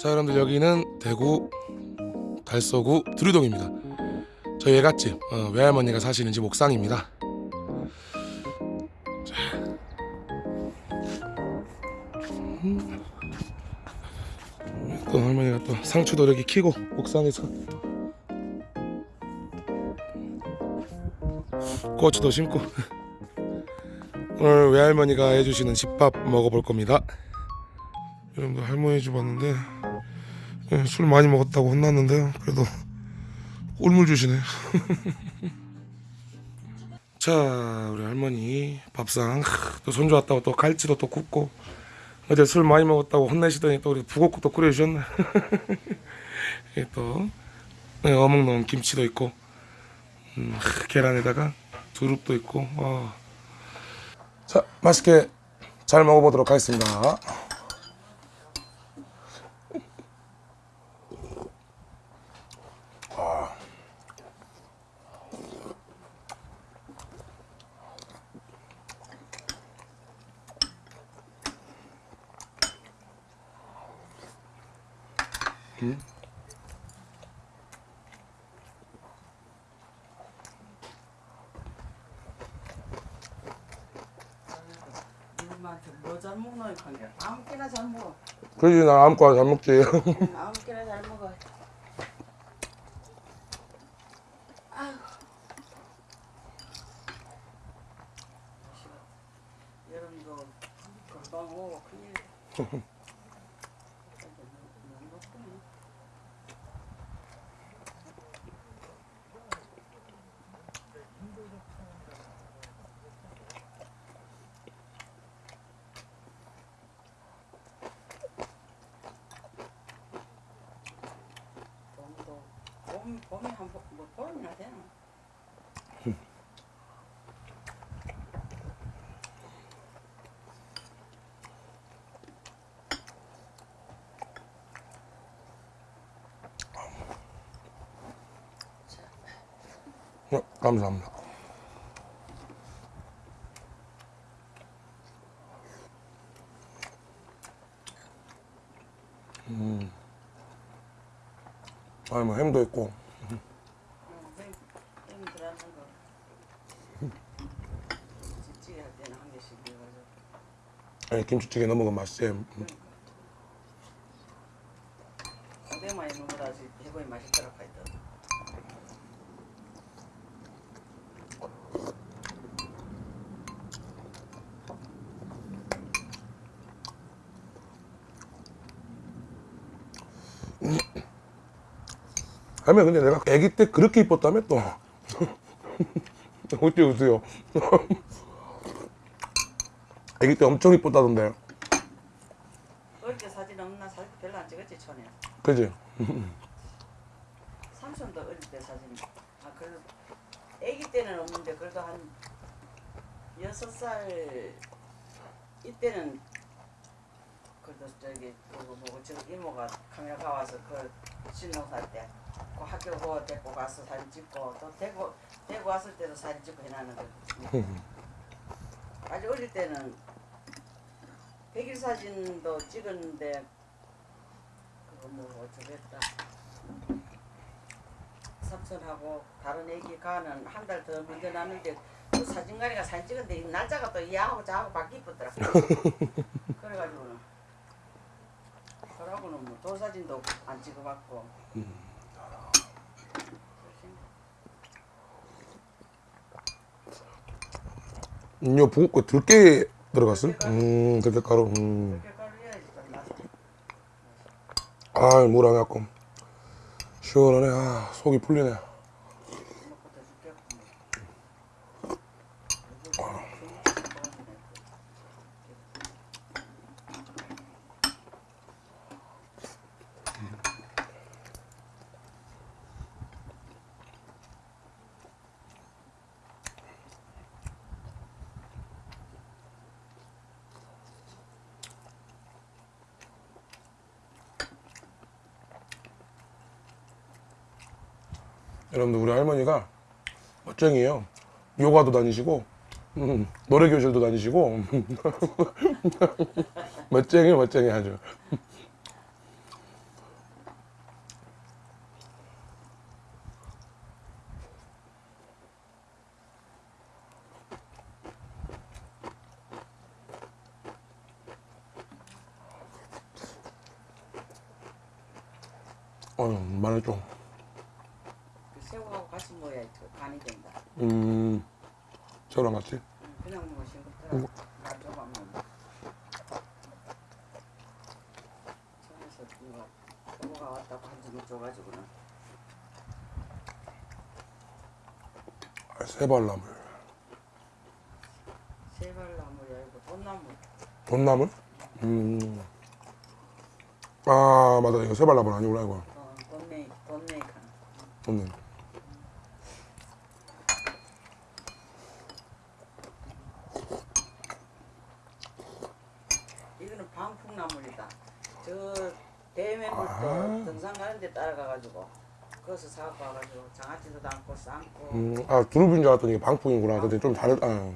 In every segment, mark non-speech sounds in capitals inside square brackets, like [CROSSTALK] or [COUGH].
자 여러분들 여기는 대구 달서구 두류동입니다. 저희 외갓집 어, 외할머니가 사시는 집 옥상입니다. 자. 음. 또 할머니가 또 상추도 이렇게 키고 옥상에서. 고추도 심고. [LAUGHS] 오늘 외할머니가 해주시는 집밥 먹어볼 겁니다 여러분들 할머니 집 왔는데 예, 술 많이 먹었다고 혼났는데요 그래도 꿀물 주시네. [LAUGHS] 자 우리 할머니 밥상 또 손주 왔다고 또 갈치도 또 굽고 어제 술 많이 먹었다고 혼내시더니 또 우리 부곡국도 끓여주셨네. [LAUGHS] 예, 또 예, 어묵 넣은 김치도 있고 음, 계란에다가 두릅도 있고 와. 자 맛있게 잘 먹어보도록 하겠습니다 엄마한테 뭐잘 먹노 이한 게. 아무렇게나 잘 먹어. 그러지 나 아무거나 잘 먹지 [LAUGHS] 아무렇게나 잘 먹어. 아휴. 여름도 금방 오고 큰일. 봄도 뭐? 네, 감사합니다 음. 아니 뭐 햄도 있고 응, 햄, 햄 들어가는 거. 찌찌개 할 때는 김치찌개 넣어 먹으면 맛있지 음. 오뎅만이 먹어야지 해보니 맛있더라 하여튼. 할머니 근데 내가 아기 때 그렇게 이뻤다며 또 [LAUGHS] 어찌 웃으요 아기 때 엄청 이뻤다던데 어릴 때 사진 없나 사진 별로 안 찍었지 촌에. 그지? [LAUGHS] 삼촌도 어릴 때 사진. 아 그래도 아기 때는 없는데 그래도 한 여섯 살 이때는 그래도 저기 그거 뭐고 저 이모가 카메라 가와서 그 신동 살때 그 학교 그거 데리고 가서 사진 찍고 또 대구 대구 왔을 때도 사진 찍고 해놨는 거. [LAUGHS] 아주 어릴 때는 백일 사진도 찍었는데 그거 뭐 어쩌겠다. 삼촌하고 다른 애기 가는 한 달 더 먼저 났는데 그 사진관리가 사진 찍었는데 이 날짜가 또 이하고 저하고 바뀌었더라. [LAUGHS] 그래가지고는 그러고는 뭐 돌사진도 안 찍어봤고. 음, 요 부엌에 들깨 들어갔어? 음 들깨가루 음. 그렇게 가루해야지 좀 맛. 아 물 안 갖고 시원하네 아 속이 풀리네 여러분들 우리 할머니가 멋쟁이에요. 요가도 다니시고 음, 노래교실도 다니시고 음, [LAUGHS] 멋쟁이 멋쟁이 아주. 어휴 말했죠 같이 먹어야 그 간이 된다. 음, 저랑 같이. 응, 그냥 먹으면 싱겁더라. 나 조금만 먹어. 누가 부모가 왔다고 한 줘가지고는 아, 새발나물. 세발나물이 아니고 돈나물. 돈나물? 음. 아, 맞아. 이거 새발나물 아니구나, 이거. 어, 돈메이 돈메이칸. 돈네. 이거는 방풍나물이다. 저 대매물도 아. 등산 가는 데 따라가가지고 거기서 사갖고 와가지고 장아찌도 담고 삶고 음, 아, 두릅인 줄 알았더니 방풍이구나. 근데 좀 다르, 아,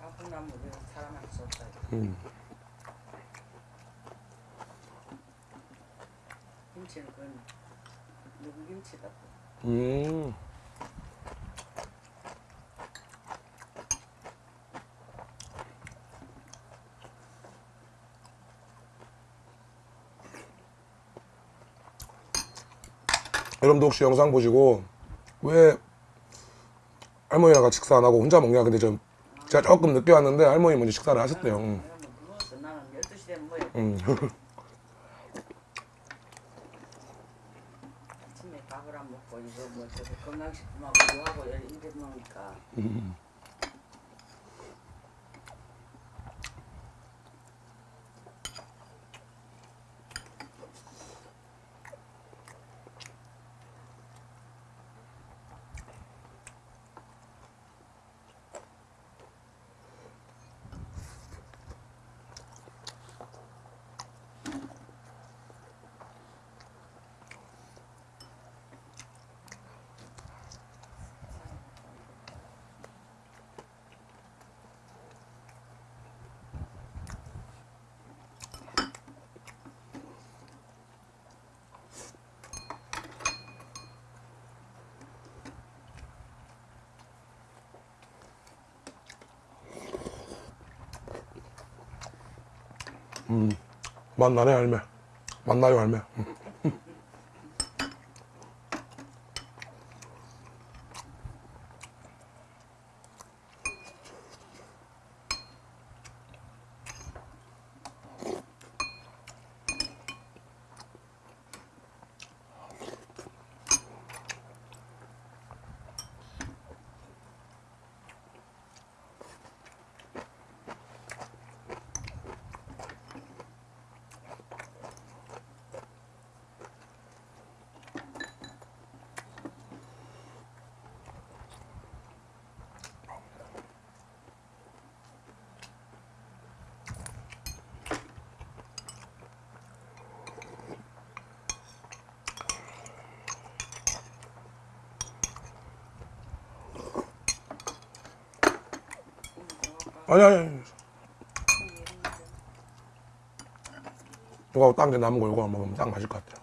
방풍나물 이거 사람한테 줬다. 음. 김치는 그건 누구 김치다. 음. 여러분도 혹시 영상 보시고 왜 할머니랑 같이 식사 안 하고 혼자 먹냐? 근데 좀 제가 조금 늦게 왔는데 할머니 먼저 식사를 하셨대요. 음. 그러면 누워서 나는 12시 되면 뭐해. 음. 아침에 밥을 안 먹고 이거 뭐 건강식품하고 뭐하고 이래 먹으니까 맛나네 할매. 맛나요 할매. 음. 아니 아니. 아니. 이거 딴게 남은 거 이거 먹으면 딱 맞을 것 같아요.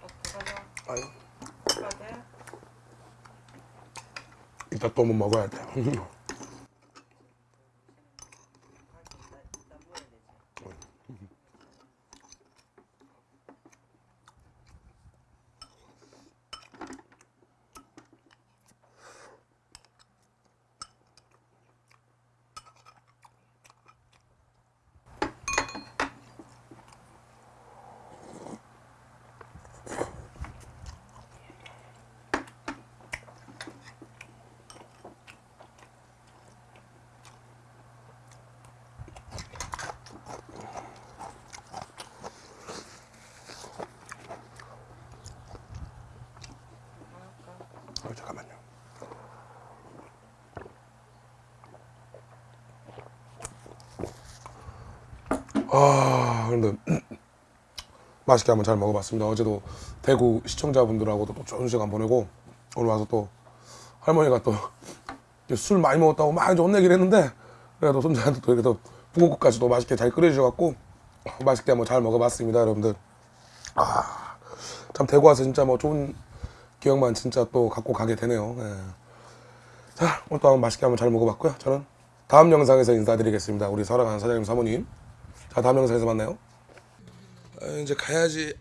어, 그거죠? 아유. 그거 돼? 이따 또 뭐 먹어야 돼. 일단 일단 먹어야 되지. 어, 잠깐만요. 아, 근데 맛있게 한번 잘 먹어봤습니다. 어제도 대구 시청자분들하고도 또 좋은 시간 보내고 오늘 와서 또 할머니가 또 술 많이 먹었다고 막 이제 혼내긴 했는데 그래도 손자한테 또 이렇게 또 북어국까지 도 맛있게 잘 끓여주셔갖고 맛있게 한번 잘 먹어봤습니다, 여러분들. 아, 참 대구 와서 진짜 뭐 좋은 기억만 진짜 또 갖고 가게 되네요. 예. 자, 오늘 또 한번 맛있게 한번 잘 먹어봤고요. 저는 다음 영상에서 인사드리겠습니다. 우리 사랑하는 사장님, 사모님. 자, 다음 영상에서 만나요. 아, 이제 가야지.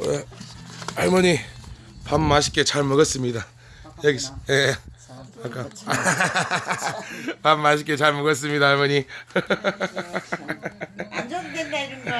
우리 할머니 밥 맛있게 잘 먹었습니다. 여기, 예. 아까 [LAUGHS] 밥 맛있게 잘 먹었습니다, 할머니. [LAUGHS] 안 줘도 된다 이런 거.